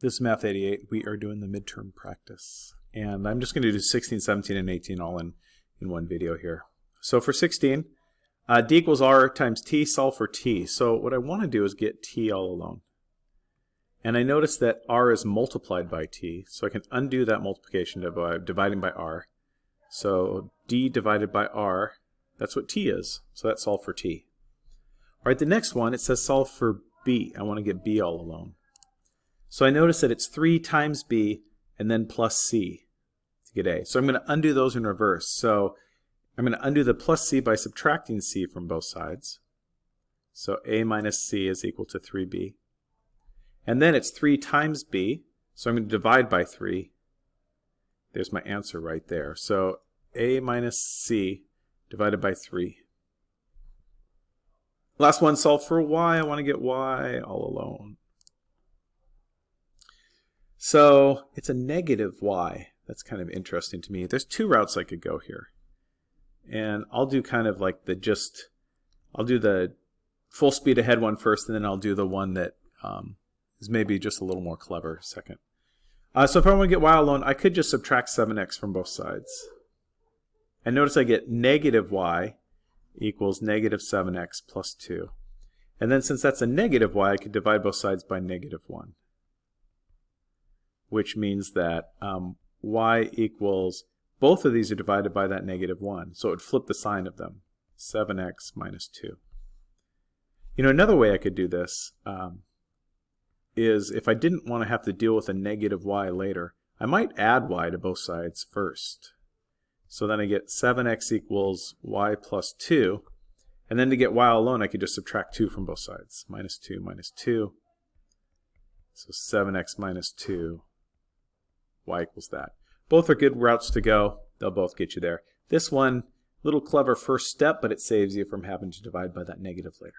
This is Math 88. We are doing the midterm practice. And I'm just going to do 16, 17, and 18 all in, in one video here. So for 16, uh, d equals r times t, solve for t. So what I want to do is get t all alone. And I notice that r is multiplied by t, so I can undo that multiplication by dividing by r. So d divided by r, that's what t is. So that's solve for t. All right, the next one, it says solve for b. I want to get b all alone. So I notice that it's 3 times b and then plus c to get a. So I'm going to undo those in reverse. So I'm going to undo the plus c by subtracting c from both sides. So a minus c is equal to 3b. And then it's 3 times b, so I'm going to divide by 3. There's my answer right there. So a minus c divided by 3. Last one, solve for y. I want to get y all alone. So it's a negative y. That's kind of interesting to me. There's two routes I could go here. And I'll do kind of like the just, I'll do the full speed ahead one first, and then I'll do the one that um, is maybe just a little more clever second. Uh, so if I want to get y alone, I could just subtract 7x from both sides. And notice I get negative y equals negative 7x plus 2. And then since that's a negative y, I could divide both sides by negative 1 which means that um, y equals, both of these are divided by that negative 1. So it would flip the sign of them, 7x minus 2. You know, another way I could do this um, is if I didn't want to have to deal with a negative y later, I might add y to both sides first. So then I get 7x equals y plus 2. And then to get y alone, I could just subtract 2 from both sides. Minus 2 minus 2. So 7x minus 2 y equals that. Both are good routes to go. They'll both get you there. This one, little clever first step, but it saves you from having to divide by that negative later.